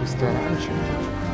ресторанчик.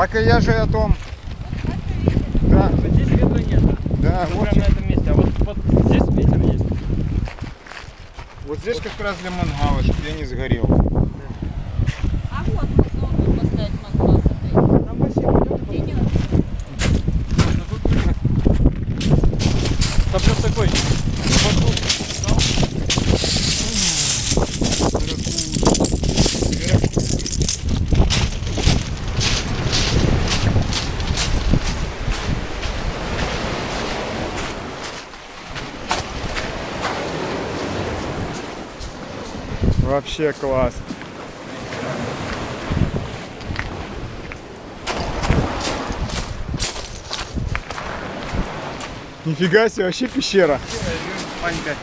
Так и я же о том. Да, Вот здесь ветра нет. да, Вот вот, прямо на этом месте. А вот, вот здесь ветер есть. вот здесь как раз для мангала, чтобы я не сгорел. А вот можно тут поставить мангал. Там бассейн идет. Идет. Там просто такой. вокруг стал. Вообще класс. Нифига себе, вообще пещера. Панька.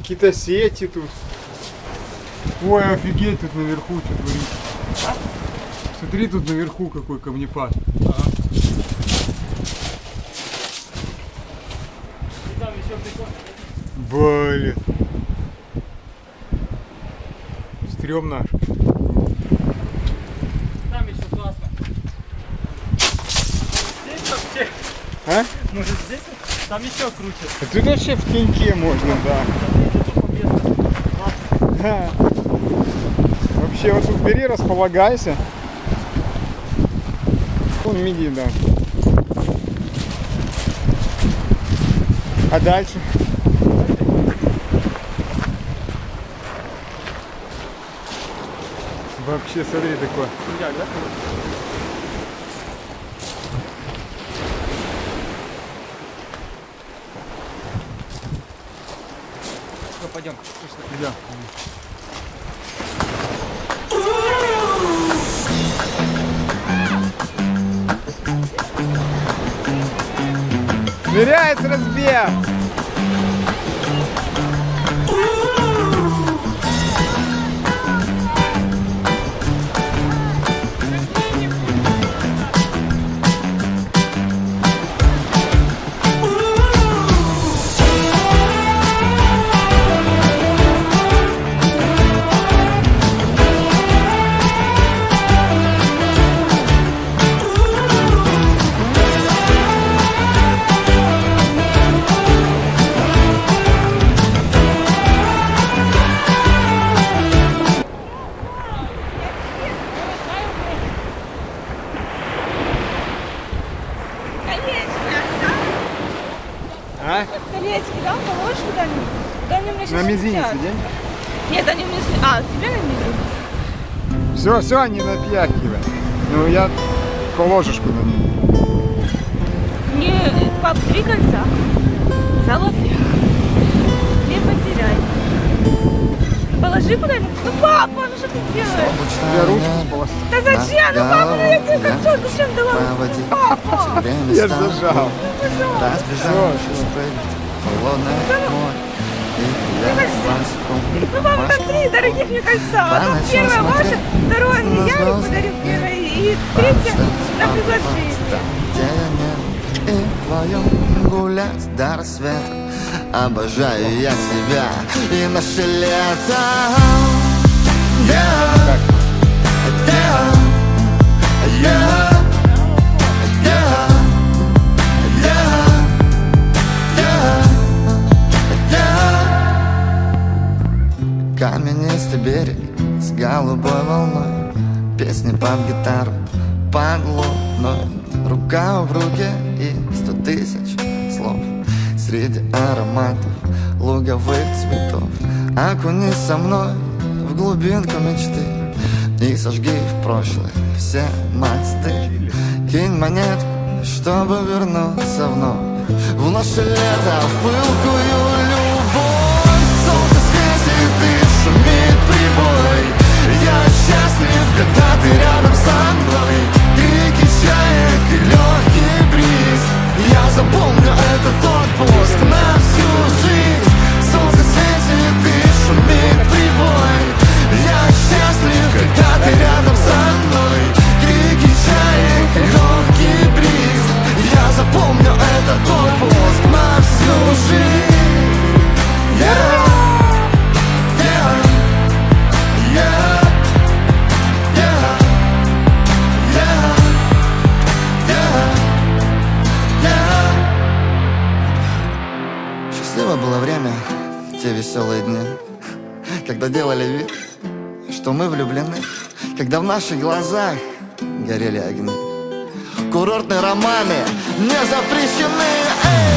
Какие-то сети тут. Ой, офигеть, тут наверху что творится. Смотри, тут наверху какой камнепад. И там еще прикольно. Блин. Стремно. Там еще классно. Здесь вообще. А? Может здесь? Там еще круче. А тут вообще в теньке можно. Да. Вообще вот тут бери, располагайся. Вон миди, да. А дальше? Вообще, смотри, такое. Все, пойдем. Идем. Ныряет разбег! Колечки, да? Положишь куда-нибудь? Да они меня сейчас На мизинец день? Нет, они мне... А, тебе на мизинец? Все, все, не напьякивай. Ну я положишь куда-нибудь. Мне, пап, три кольца. Золотые. Не потеряй. Положи куда-нибудь. Ну, папа, ну что ты делаешь? Я руки сполоснул. Да зачем? Ну, папа, ну я тебе кольцо зачем дала? Папа, Я зажал. В холодное море ну, папа, там три дорогих мне кольца. Одно первое ваше, второе я звезды. подарил первое. И третье на приглашение. И вдвоем гулять до рассвета. Обожаю я тебя и наше лето yeah, yeah, yeah. Каменистый берег с голубой волной. Песни под гитару, под луной Рука в руке и сто тысяч слов. Среди ароматов луговых цветов. Окунись со мной в глубинку мечты. И сожги в прошлое все мосты. Кинь монетку, чтобы вернуться вновь. В наше лето, в пылкую было время, те веселые дни, когда делали вид, что мы влюблены, когда в наших глазах горели огни. Курортные романы не запрещены Эй!